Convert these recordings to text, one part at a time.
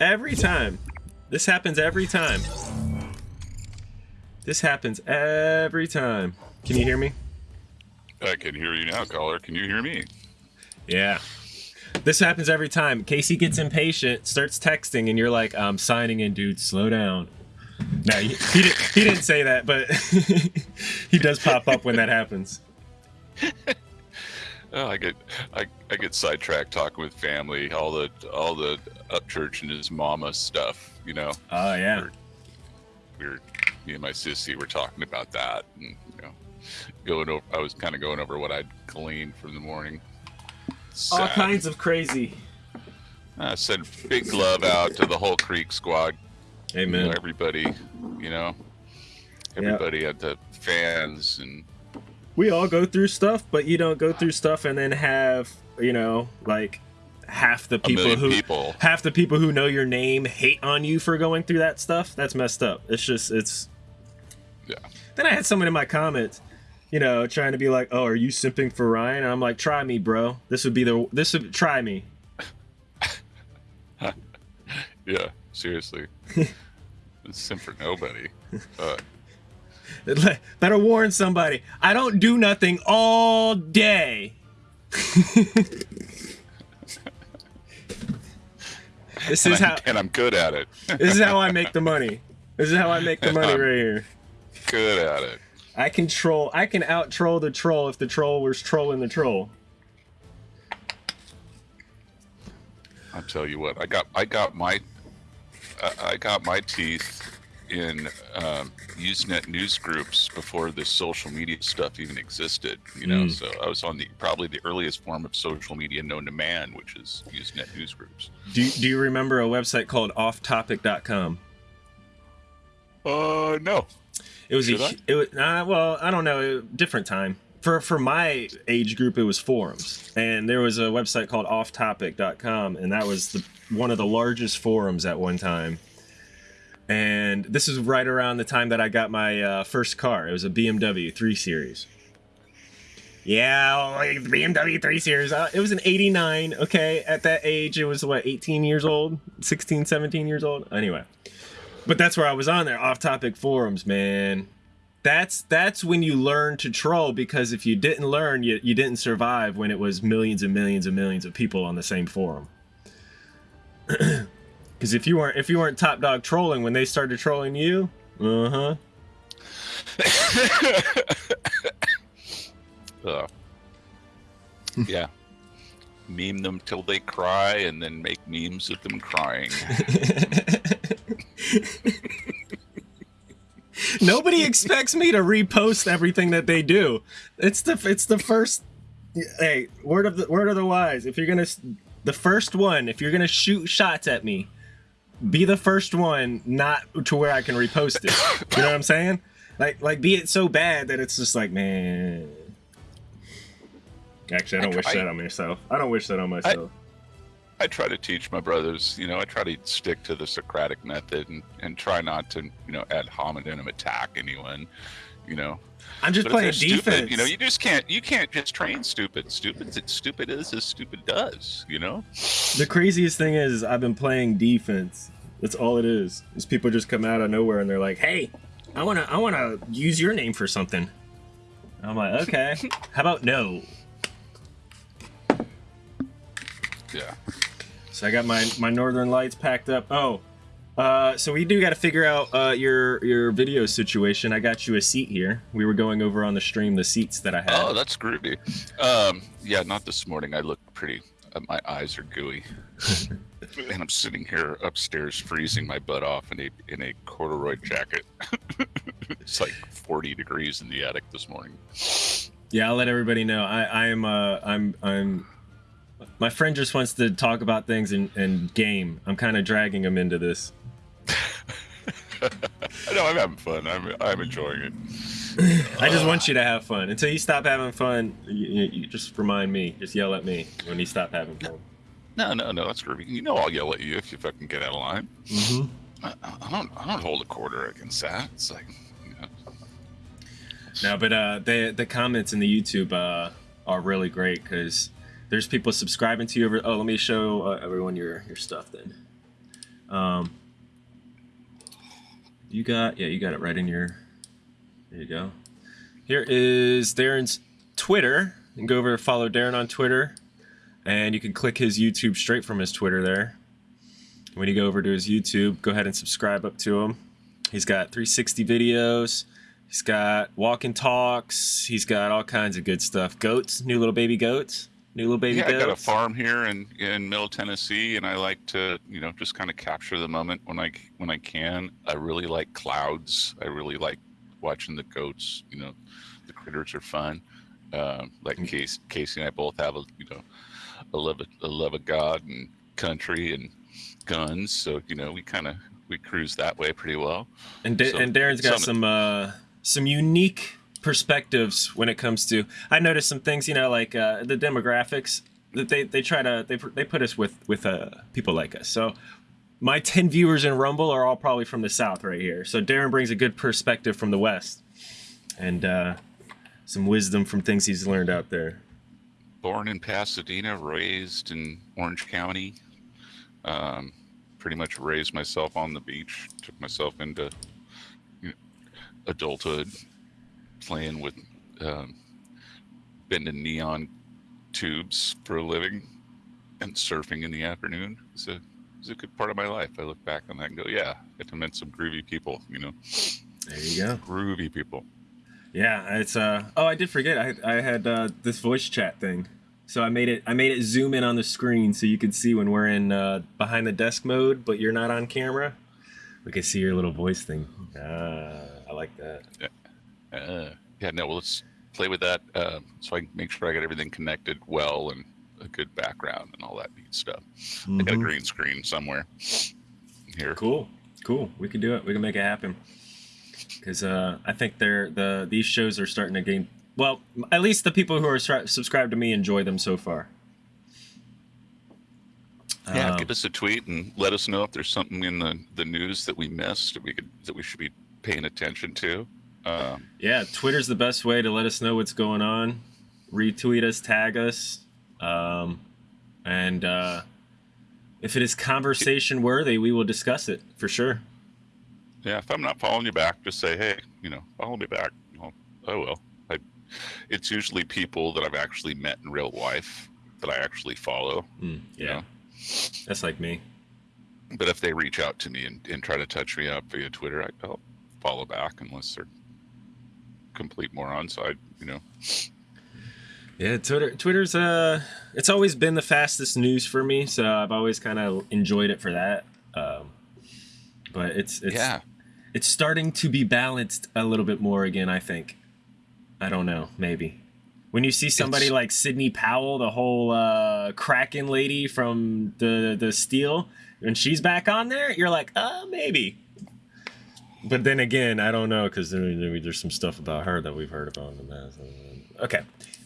Every time. This happens every time. This happens every time. Can you hear me? I can hear you now, caller. Can you hear me? Yeah. This happens every time. Casey gets impatient, starts texting, and you're like, I'm signing in, dude. Slow down. No, he, he, didn't, he didn't say that, but he does pop up when that happens. Oh, I get I, I get sidetracked talking with family, all the all the up church and his mama stuff, you know. Oh, yeah. We're, we're me and my sissy were talking about that and you know going over I was kind of going over what I'd gleaned from the morning. All kinds of crazy. I sent big love out to the whole Creek squad. You Amen. know, everybody, you know, everybody at the fans and we all go through stuff, but you don't go through stuff and then have, you know, like half the people who people. half the people who know your name hate on you for going through that stuff. That's messed up. It's just it's Yeah. Then I had someone in my comments, you know, trying to be like, "Oh, are you simping for Ryan?" And I'm like, "Try me, bro. This would be the this would try me." Yeah, seriously. it's sim for nobody. Uh, Better warn somebody. I don't do nothing all day. this and, is I'm, how and I'm good at it. this is how I make the money. This is how I make the money right here. good at it. I can troll. I can out troll the troll if the troll was trolling the troll. I'll tell you what. I got I got my I- I got my teeth in um, Usenet news groups before this social media stuff even existed. You know, Mm. so I was on the probably the earliest form of social media known to man, which is Usenet news groups. Do you, do you remember a website called offtopic.com? Uh, no. It was Should a I? it was uh, well, I don't know, different time. For for my age group it was forums. And there was a website called offtopic.com and that was the one of the largest forums at one time. And this is right around the time that I got my uh, first car. It was a BMW 3 Series. Yeah, like BMW 3 Series. Uh, it was an 89, okay? At that age, it was what, 18 years old? 16, 17 years old? Anyway. But that's where I was on there, off-topic forums, man. That's that's when you learn to troll because if you didn't learn, you, you didn't survive when it was millions and millions and millions of people on the same forum. Because if you weren't if you weren't top dog trolling when they started trolling you, uh huh. Uh, yeah. Meme them till they cry and then make memes of them crying. Nobody expects me to repost everything that they do. It's the it's the first. Hey, word of the word of the wise. If you're gonna, the first one. If you're gonna shoot shots at me, be the first one, not to where I can repost it. You know what I'm saying? Like like be it so bad that it's just like man. Actually, I don't I- wish that on myself. I don't wish that on myself. I try to teach my brothers, you know, I try to stick to the Socratic method and, and try not to, you know, ad hominem attack anyone, you know. I'm just But playing they're stupid, defense. you know, you just can't you can't just train stupid. Stupid stupid is as stupid does, you know? The craziest thing is I've been playing defense. That's all it is. Is people just come out of nowhere and they're like, "Hey, I wanna, I wanna use your name for something." I'm like, "Okay, how about no?" Yeah. So I got my my Northern Lights packed up. Oh, uh, so we do got to figure out uh, your your video situation. I got you a seat here. We were going over on the stream the seats that I had. Oh, that's groovy. Um, yeah, not this morning. I look pretty. Uh, my eyes are gooey, and I'm sitting here upstairs freezing my butt off in a in a corduroy jacket. it's like 40 degrees in the attic this morning. Yeah, I'll let everybody know. I, I am uh I'm I'm my friend just wants to talk about things and, and game. I'm kind of dragging him into this. no, I'm having fun. I'm I'm enjoying it. I just want you to have fun. Until you stop having fun, you, you, you just remind me. Just yell at me when you stop having fun. No, no, no. That's groovy. You know I'll yell at you if you fucking get out of line. Mm-hmm. I, I don't I don't hold a quarter against that. It's like, you know, No, but uh, the the comments in the YouTube uh, are really great because there's people subscribing to you. Over, oh, let me show uh, everyone your your stuff then. Um, you got yeah, you got it right in your. There you go. Here is Darren's Twitter. You can go over and follow Darren on Twitter, and you can click his YouTube straight from his Twitter there. When you go over to his YouTube, go ahead and subscribe up to him. He's got 360 videos. He's got walking talks. He's got all kinds of good stuff. Goats, new little baby goats, new little baby yeah, goats. I got a farm here in in Middle Tennessee, and I like to, you know, just kind of capture the moment when I when I can. I really like clouds. I really like watching the goats. You know, the critters are fun. Um, like Mm. Casey, Casey and I both have a, you know, a love of, a love of God and country and guns. So you know, we kind of we cruise that way pretty well. And, da- So, and Darren's got some- some uh, some unique perspectives when it comes to. I noticed some things, you know, like uh, the demographics that they, they try to they, they put us with with uh, people like us. So my ten viewers in Rumble are all probably from the South right here. So Darren brings a good perspective from the West, and uh, some wisdom from things he's learned out there. Born in Pasadena, raised in Orange County. Um, pretty much raised myself on the beach. Took myself into you know, adulthood, playing with um, bending neon tubes for a living, and surfing in the afternoon. It's a it's a good part of my life. I look back on that and go, yeah, get to meet some groovy people. You know, There you go. groovy people. Yeah, it's uh oh I did forget I I had uh, this voice chat thing. So I made it I made it zoom in on the screen so you could see when we're in uh, behind the desk mode, but you're not on camera. We can see your little voice thing. Ah, I like that. Yeah. Uh, yeah, no, well, let's play with that uh, so I can make sure I got everything connected well and a good background and all that neat stuff. I got a Mhm. green screen somewhere here. Cool, cool. We can do it. We can make it happen. Because uh, I think they're the these shows are starting to gain. Well, at least the people who are subscribed to me enjoy them so far. Yeah, Um, give us a tweet and let us know if there's something in the, the news that we missed that we could that we should be paying attention to. Um, Yeah, Twitter's the best way to let us know what's going on. Retweet us, tag us, um, and uh, if it is conversation worthy, we will discuss it for sure. Yeah, if I'm not following you back, just say, hey, you know, follow me back. Well, I will. I, it's usually people that I've actually met in real life that I actually follow. Mm, you yeah, know? that's like me. But if they reach out to me and, and try to touch me up via Twitter, I, I'll follow back unless they're complete morons. I, you know, Yeah, Twitter. Twitter's uh, it's always been the fastest news for me, so I've always kind of enjoyed it for that. Um, but it's it's yeah, it's starting to be balanced a little bit more again. I think. I don't know. Maybe when you see somebody It's- like Sidney Powell, the whole uh, Kraken lady from the the Steal, when she's back on there, you're like, uh, maybe. But then again, I don't know because there's some stuff about her that we've heard about in the past. Okay.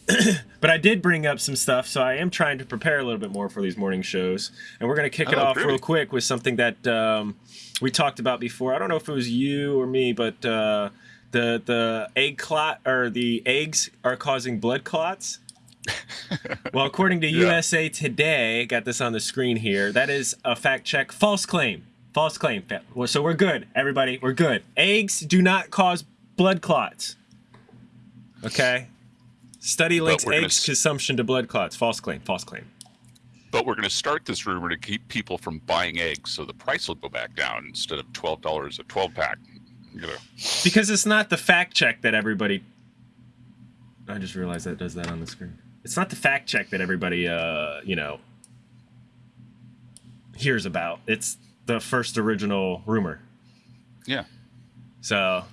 but I did bring up some stuff, so I am trying to prepare a little bit more for these morning shows, and we're gonna kick it Oh, off real quick with something that um, we talked about before. I don't know if it was you or me, but uh, the the egg clot or the eggs are causing blood clots. well, according to Yeah. USA Today, got this on the screen here. That is a fact check, false claim, false claim. So we're good, everybody. We're good. Eggs do not cause blood clots. Okay. Study links eggs consumption to blood clots. False claim. False claim. but we're going to start this rumor to keep people from buying eggs, so the price will go back down instead of twelve dollars a twelve pack. You know, Because it's not the fact check that everybody. I just realized that does that on the screen. It's not the fact check that everybody, uh, you know, hears about. It's the first original rumor. yeah. So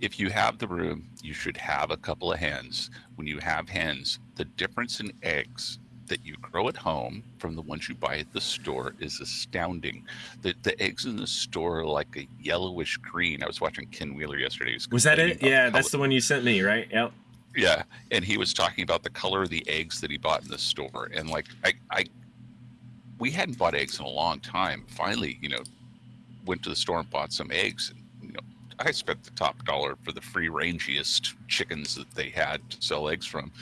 If you have the room, you should have a couple of hens. When you have hens, the difference in eggs that you grow at home from the ones you buy at the store is astounding. The, the eggs in the store are like a yellowish green. I was watching Ken Wheeler yesterday. He was that it? Yeah, that's the one you sent me, right? Yep. Yeah, and he was talking about the color of the eggs that he bought in the store, and like I, I, we hadn't bought eggs in a long time. Finally, you know, went to the store and bought some eggs. And, you know, I spent the top dollar for the free rangiest chickens that they had to sell eggs from,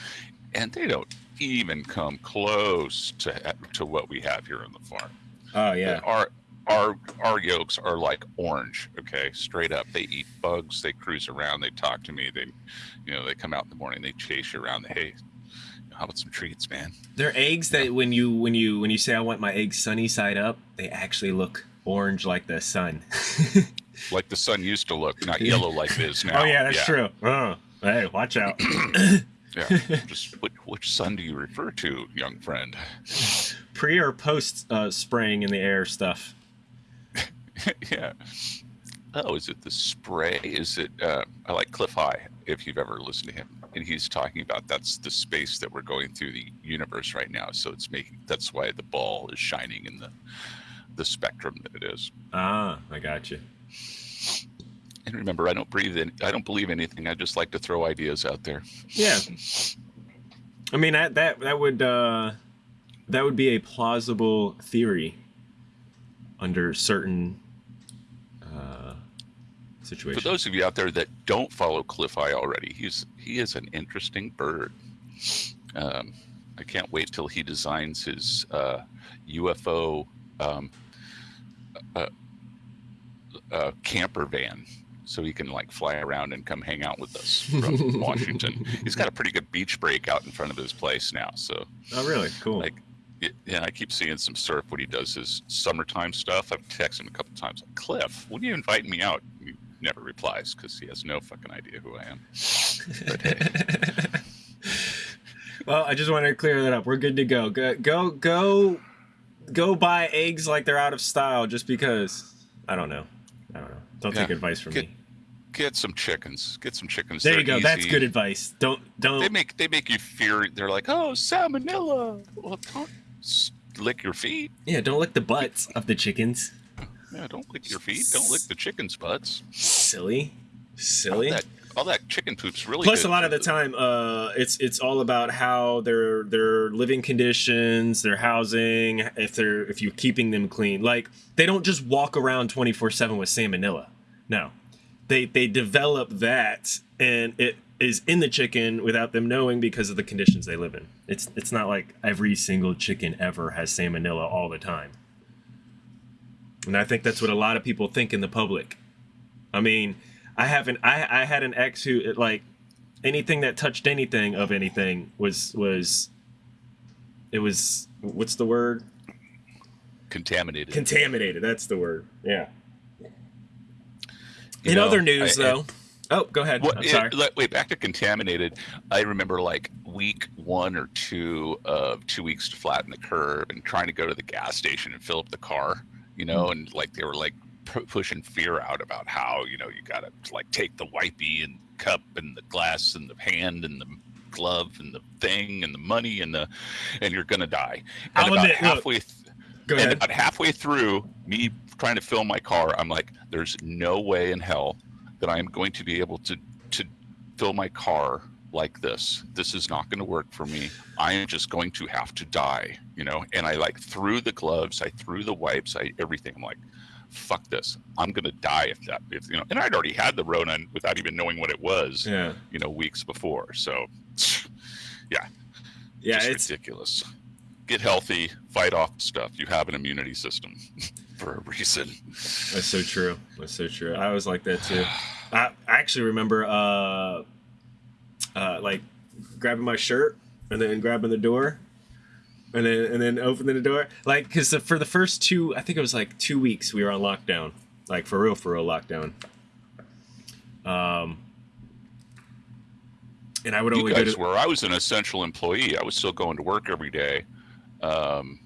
and they don't even come close to to what we have here on the farm. Oh yeah. Our our our yolks are like orange. Okay, straight up. They eat bugs. They cruise around. They talk to me. They, you know, they come out in the morning. They chase you around. The hey, how about some treats, man? They're eggs that when you when you when you say I want my eggs sunny side up, they actually look orange like the sun. like the sun used to look, not yellow like it is now. Oh yeah, that's true. Oh, hey, watch out. yeah. Just which, which sun do you refer to, young friend? Pre or post uh, spraying in the air stuff. yeah. Oh, is it the spray? Is it? Uh, I like Cliff High. If you've ever listened to him, and he's talking about that's the space that we're going through the universe right now. So it's making that's why the ball is shining in the the spectrum that it is. Ah, I got you. And remember, I don't breathe in, I don't believe anything. I just like to throw ideas out there. Yeah. I mean that that that would uh, that would be a plausible theory under certain uh, situations. For those of you out there that don't follow Cliff High already, he's he is an interesting bird. Um, I can't wait till he designs his uh, UFO um, uh, uh, camper van so he can like fly around and come hang out with us from Washington. He's got a pretty good beach break out in front of his place now. So oh, really? Cool. Like, yeah, I keep seeing some surf when he does his summertime stuff. I've texted him a couple times. Like, Cliff, when you invite me out? He never replies because he has no fucking idea who I am. But hey. well, I just wanted to clear that up. We're good to go. Go, go, go, go buy eggs like they're out of style just because. I don't know. I don't know. Don't yeah. take advice from get, me. Get some chickens. Get some chickens. There They're you go. Easy. That's good advice. Don't don't. They make they make you fear. They're like, oh, salmonella. Well, don't lick your feet. Yeah, don't lick the butts of the chickens. Yeah, don't lick your feet. Don't lick the chickens' butts. Silly, silly. All that, all that chicken poop's really. Plus, a lot of the time, uh, it's it's all about how their their living conditions, their housing, if they're if you're keeping them clean. Like they don't just walk around twenty four seven with salmonella. No, they they develop that, and it is in the chicken without them knowing because of the conditions they live in. It's it's not like every single chicken ever has salmonella all the time. And I think that's what a lot of people think in the public. I mean, I haven't I I had an ex who like anything that touched anything of anything was was it was what's the word? Contaminated. Contaminated, that's the word. Yeah. You in know, other news I- though. Oh, go ahead. Well, I'm it- sorry. let- wait, back to contaminated. I remember like week one or two of two weeks to flatten the curve and trying to go to the gas station and fill up the car, you know, Hmm. and like they were like pu- pushing fear out about how, you know, you got to like take the wipey and cup and the glass and the hand and the glove and the thing and the money and the, and you're going to die. And I'll about admit, look, halfway, th- Go and ahead. about halfway through me trying to fill my car, I'm like, there's no way in hell that I am going to be able to to fill my car like this. This is not going to work for me. I am just going to have to die, you know. And I like threw the gloves, I threw the wipes, I everything. I'm like, fuck this. I'm going to die if that, if you know. And I'd already had the Rona without even knowing what it was, Yeah. you know, weeks before. So, Yeah, just it's ridiculous. Get healthy, fight off stuff. You have an immunity system for a reason. That's so true. That's so true. I was like that too. I, I actually remember uh, uh, like grabbing my shirt and then grabbing the door and then and then opening the door like because for the first two I think it was like two weeks we were on lockdown like for real for real lockdown. Um, and I would you only go guys to were. I was an essential employee. I was still going to work every day, um,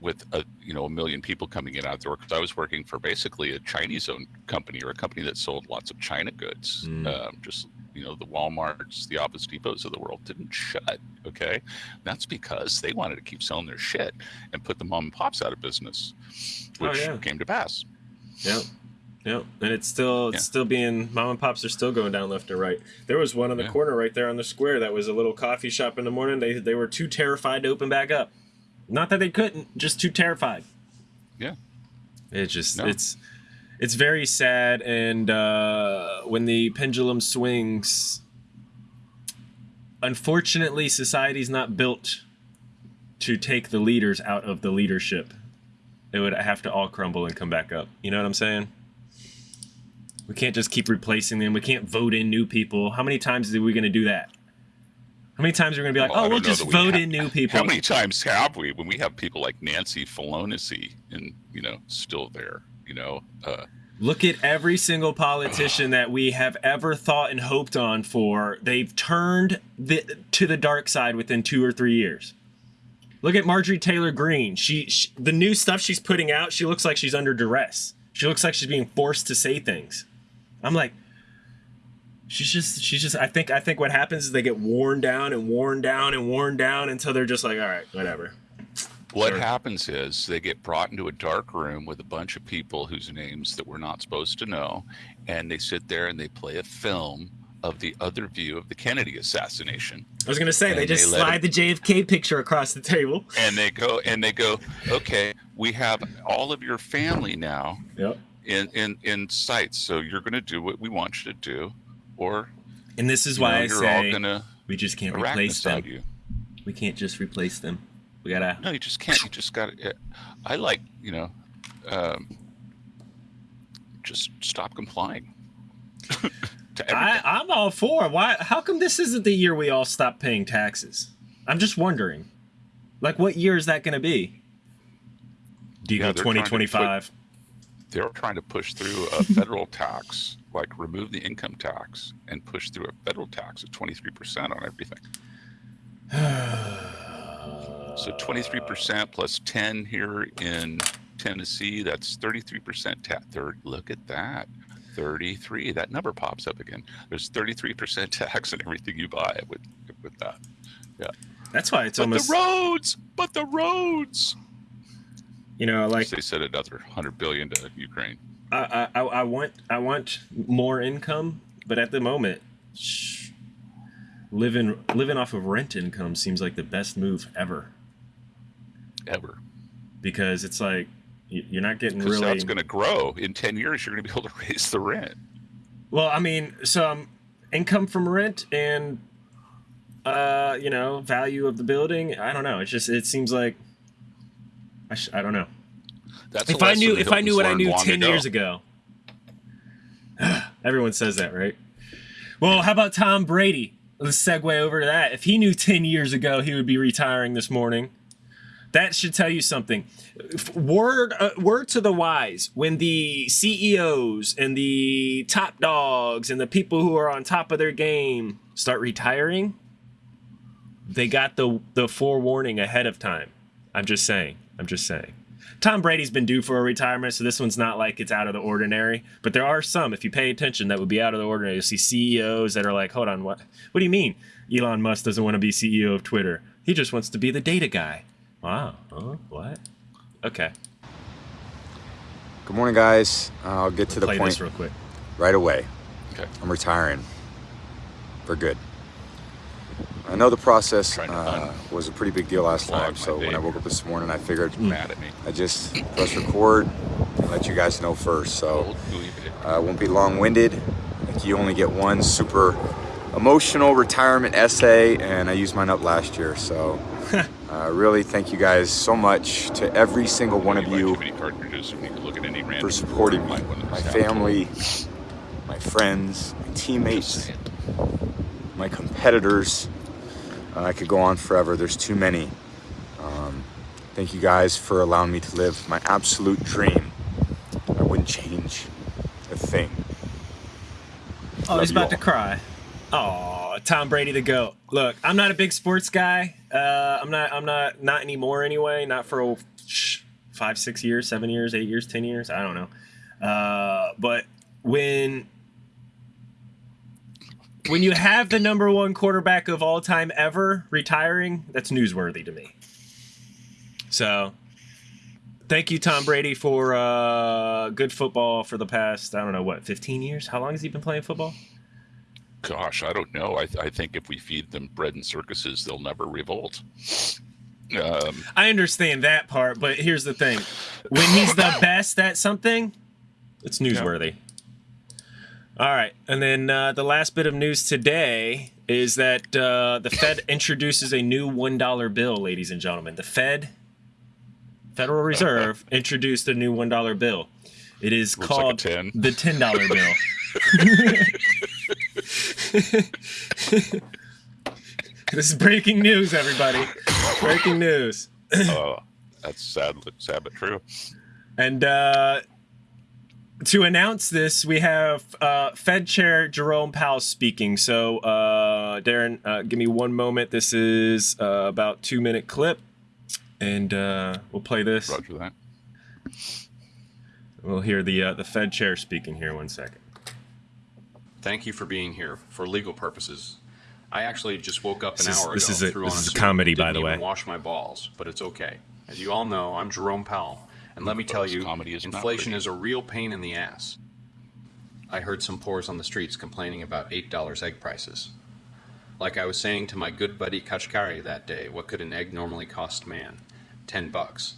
with a you know a million people coming in out the door because I was working for basically a Chinese-owned company or a company that sold lots of China goods. Mm. Um, just you know the WalMarts, the Office Depots of the world didn't shut. Okay, that's because they wanted to keep selling their shit and put the mom and pops out of business, Oh, which yeah. came to pass. Yeah. Yeah, And it's still it's Yeah. still being mom and pops are still going down left and right. There was one on the Yeah. corner right there on the square that was a little coffee shop in the morning. They they were too terrified to open back up. Not that they couldn't, just too terrified. Yeah. It just No. it's it's very sad and uh when the pendulum swings unfortunately society's not built to take the leaders out of the leadership it would have to all crumble and come back up. You know what I'm saying? We can't just keep replacing them. We can't vote in new people. How many times are we going to do that? How many times are we going to be like, Well, oh, we'll just we vote in new people? How many times have we when we have people like Nancy Pelosi and you know still there? You know, uh, Look at every single politician that we have ever thought and hoped on for. They've turned the, to the dark side within two or three years. Look at Marjorie Taylor Greene. She, she the new stuff she's putting out. She looks like she's under duress. She looks like she's being forced to say things. I'm like, she's just she's just. I think I think what happens is they get worn down and worn down and worn down until they're just like, all right, whatever. What Sure. happens is they get brought into a dark room with a bunch of people whose names that we're not supposed to know, and they sit there and they play a film of the other view of the Kennedy assassination. I was gonna say they just they slide the JFK picture across the table. And they go and they go, okay, we have all of your family now Yep. in in in sight, so you're going to do what we want you to do, or And this is why know, I you're say all going to we just can't replace them. you. We can't just replace them. We gotta. No, you just can't. You just got to. I like, you know, um, just stop complying. I, I'm all for. Why? How come this isn't the year we all stop paying taxes? I'm just wondering. Like, what year is that going to be? Do you Yeah, go they're trying to 2025? They're trying to push through a federal tax, like remove the income tax and push through a federal tax of 23% on everything. So 23% plus 10 here in Tennessee, that's 33% tax. Third, look at that. 33. That number pops up again. There's 33% tax on everything you buy with with that. Yeah. That's why it's But almost. the roads, but the roads. You know, like they said another 100 billion to Ukraine. I, I, I want, I want more income, but at the moment, shh, living, living off of rent income seems like the best move ever Ever. because it's like you're not getting Because really. that's going to grow. In 10 years, you're going to be able to raise the rent. Well, I mean, some income from rent and uh, you know, value of the building. I don't know. It's just it seems like I, sh- I don't know. That's if I knew if I knew what I knew 10 long years ago. Everyone says that, right? Well, how about Tom Brady? Let's segue over to that. If he knew 10 years ago he would be retiring this morning, that should tell you something. Word, uh, word to the wise: when the CEOs and the top dogs and the people who are on top of their game start retiring, they got the the forewarning ahead of time. I'm just saying. I'm just saying. Tom Brady's been due for a retirement, so this one's not like it's out of the ordinary. But there are some, if you pay attention, that would be out of the ordinary. You see CEOs that are like, "Hold on, what? What do you mean? Elon Musk doesn't want to be CEO of Twitter? He just wants to be the data guy." Wow. Huh? What? Okay. Good morning, guys. I'll get to the Play point this real quick. right away. Okay. I'm retiring for good. I know the process uh, was a pretty big deal last time, so when I woke up this morning, I figured Mad at me. I just press record and let you guys know first. So Old gooey bit. I won't be long-winded. Like you only get one super emotional retirement essay, and I used mine up last year. So uh, really, thank you guys so much to every single one of you too many cartridges when you can look at any random for supporting me, might want to my family, my friends, my to it. Just teammates, my competitors. Uh, I could go on forever. There's too many. Um, thank you guys for allowing me to live my absolute dream. I wouldn't change a thing. Oh, Love he's you about to cry. Oh, Tom Brady the goat. Look, I'm not a big sports guy. Uh, I'm not. I'm not. Not anymore. Anyway, not for oh, five, six years, seven years, eight years, ten years. I don't know. Uh, but when when you have the number one quarterback of all time ever retiring, that's newsworthy to me. So, thank you, Tom Brady, for uh, good football for the past I don't know what 15 years. How long has he been playing football? Gosh, I don't know. I, I think if we feed them bread and circuses, they'll never revolt. Um, I understand that part, but here's the thing: when he's the best at something, it's newsworthy. All right, and then uh, the last bit of news today is that uh, the Fed introduces a new one dollar bill, ladies and gentlemen. The Fed Federal Reserve introduced a new one dollar bill. It is Looks like called 10. the ten dollar bill. this is breaking news, everybody. Breaking news. Oh, that's sad, sad but true. And uh, to announce this, we have uh, Fed Chair Jerome Powell speaking. So, uh, Darren, uh, give me one moment. This is uh, about two minute clip, and uh, we'll play this. Roger that. We'll hear the uh, the Fed Chair speaking here. One second. Thank you for being here for legal purposes. I actually just woke up an This is- hour this ago. is a- threw this on is a suit, comedy, by didn't the even way. Wash my balls, but it's okay. As you all know, I'm Jerome Powell, and let me tell you, comedy is inflation is a real pain in the ass. I heard some poors on the streets complaining about eight dollars egg prices. Like I was saying to my good buddy Kashkari that day, what could an egg normally cost man? Ten bucks.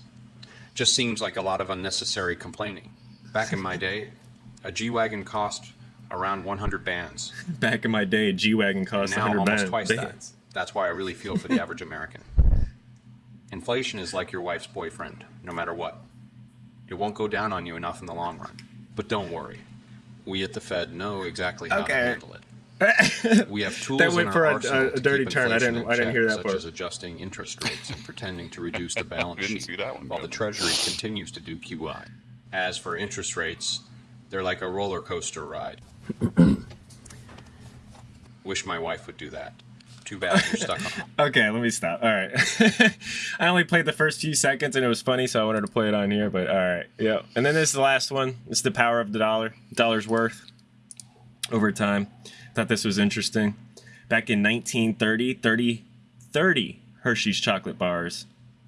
Just seems like a lot of unnecessary complaining. Back in my day, a G wagon cost around 100 bands. Back in my day, G wagon cost now 100 almost band- twice bands. that. That's why I really feel for the average American. Inflation is like your wife's boyfriend, no matter what. It won't go down on you enough in the long run. But don't worry. We at the Fed know exactly how Okay. to handle it. We have tools That in went our for a- arsenal a- a dirty turn. I didn't- I didn't check, hear that such part. as adjusting interest rates and pretending to reduce the balance Didn't sheet see that one while the. Treasury continues to do QI. As for interest rates, they're like a roller coaster ride. Wish my wife would do that. Too bad you're stuck on. Okay, let me stop. All right. I only played the first few seconds and it was funny, so I wanted to play it on here, but all right. Yeah. And then this is the last one. It's the power of the dollar. Dollar's worth over time. Thought this was interesting. Back in 1930, 30, 30 Hershey's chocolate bars,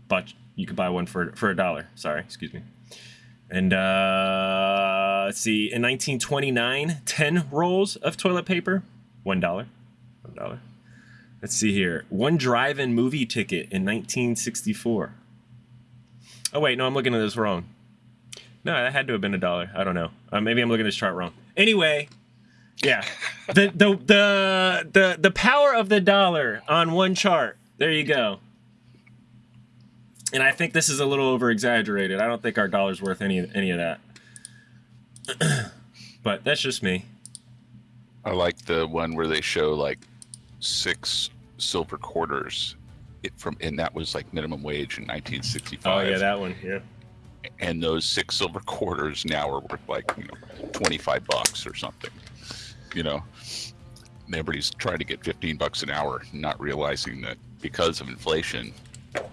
but you could buy one for for a dollar. Sorry, excuse me. And uh, let's see, in 1929, 10 rolls of toilet paper, $1. $1. Let's see here. One drive-in movie ticket in 1964. Oh wait, no, I'm looking at this wrong. No, that had to have been a dollar. I don't know. Uh, maybe I'm looking at this chart wrong. Anyway, yeah, the the the the the power of the dollar on one chart. There you go. And I think this is a little over exaggerated. I don't think our dollar's worth any any of that. But that's just me. I like the one where they show like six silver quarters it from and that was like minimum wage in 1965 Oh yeah, that one. Yeah. and those six silver quarters now are worth like you know 25 bucks or something you know everybody's trying to get 15 bucks an hour not realizing that because of inflation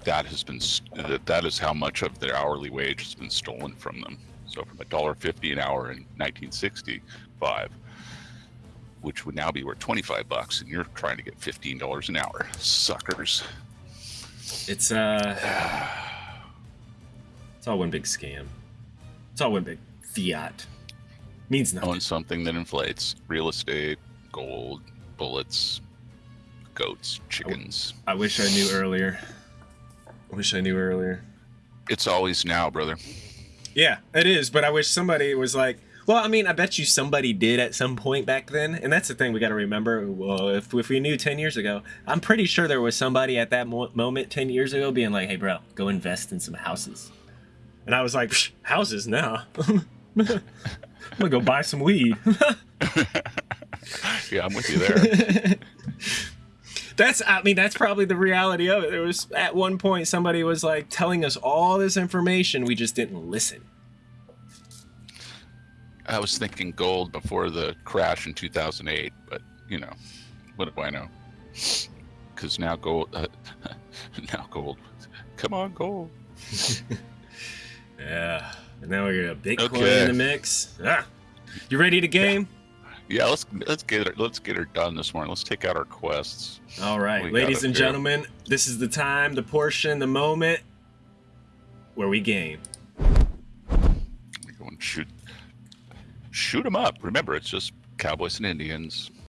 that has been that, that is how much of their hourly wage has been stolen from them so from a dollar 50 an hour in 1965 which would now be worth 25 bucks and you're trying to get $15 an hour suckers It's uh It's all one big scam. It's all one big fiat. Means nothing. own something that inflates real estate, gold, bullets, goats, chickens. I wish I knew earlier. I wish I knew earlier. It's always now, brother. Yeah, it is, but I wish somebody was like, well, I mean, I bet you somebody did at some point back then, and that's the thing we got to remember. Well, if, if we knew 10 years ago, I'm pretty sure there was somebody at that mo- moment 10 years ago being like, hey, bro, go invest in some houses. And I was like, "Psh, houses now? I'm gonna go buy some weed. Yeah, I'm with you there. That's I mean that's probably the reality of it. There was at one point somebody was like telling us all this information, we just didn't listen. I was thinking gold before the crash in 2008, but you know, what do I know? Because now gold, uh, now gold. Come on, gold. Yeah. And now we got Bitcoin Okay. in the mix. Ah. You ready to game? Yeah, let's let's get it. Let's get her done this morning. Let's take out our quests. All right, We ladies and do. gentlemen, this is the time, the portion, the moment where we game. We go and shoot, shoot them up. Remember, it's just cowboys and Indians.